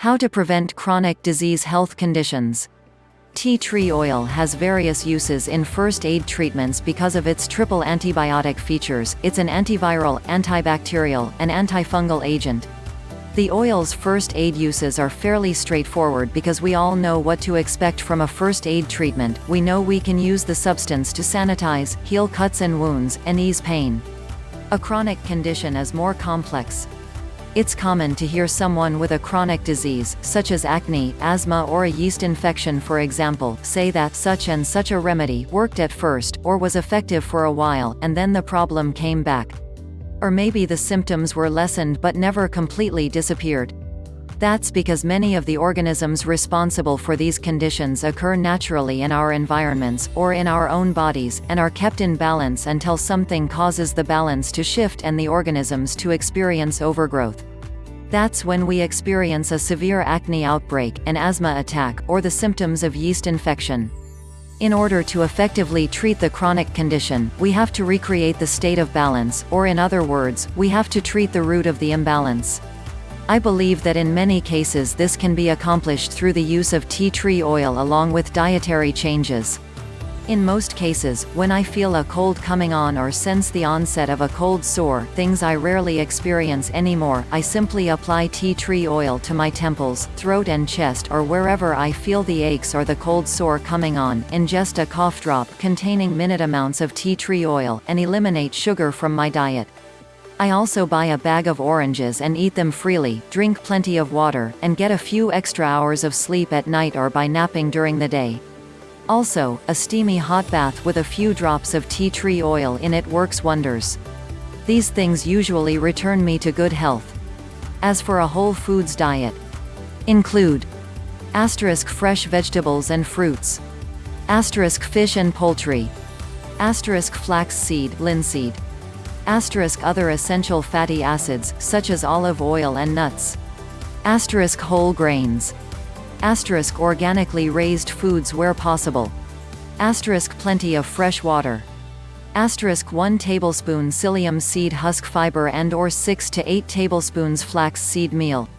How to prevent chronic disease health conditions. Tea tree oil has various uses in first aid treatments because of its triple antibiotic features, it's an antiviral, antibacterial, and antifungal agent. The oil's first aid uses are fairly straightforward because we all know what to expect from a first aid treatment, we know we can use the substance to sanitize, heal cuts and wounds, and ease pain. A chronic condition is more complex. It's common to hear someone with a chronic disease, such as acne, asthma or a yeast infection for example, say that such and such a remedy worked at first, or was effective for a while, and then the problem came back. Or maybe the symptoms were lessened but never completely disappeared. That's because many of the organisms responsible for these conditions occur naturally in our environments, or in our own bodies, and are kept in balance until something causes the balance to shift and the organisms to experience overgrowth. That's when we experience a severe acne outbreak, an asthma attack, or the symptoms of yeast infection. In order to effectively treat the chronic condition, we have to recreate the state of balance, or in other words, we have to treat the root of the imbalance. I believe that in many cases this can be accomplished through the use of tea tree oil along with dietary changes. In most cases, when I feel a cold coming on or sense the onset of a cold sore things I rarely experience anymore, I simply apply tea tree oil to my temples, throat and chest or wherever I feel the aches or the cold sore coming on, ingest a cough drop containing minute amounts of tea tree oil, and eliminate sugar from my diet. I also buy a bag of oranges and eat them freely, drink plenty of water, and get a few extra hours of sleep at night or by napping during the day. Also, a steamy hot bath with a few drops of tea tree oil in it works wonders. These things usually return me to good health. As for a whole foods diet, include asterisk fresh vegetables and fruits, asterisk fish and poultry, asterisk flax seed, linseed, asterisk other essential fatty acids, such as olive oil and nuts, asterisk whole grains, Asterisk organically raised foods where possible. Asterisk plenty of fresh water. Asterisk 1 tablespoon psyllium seed husk fiber and or 6 to 8 tablespoons flax seed meal.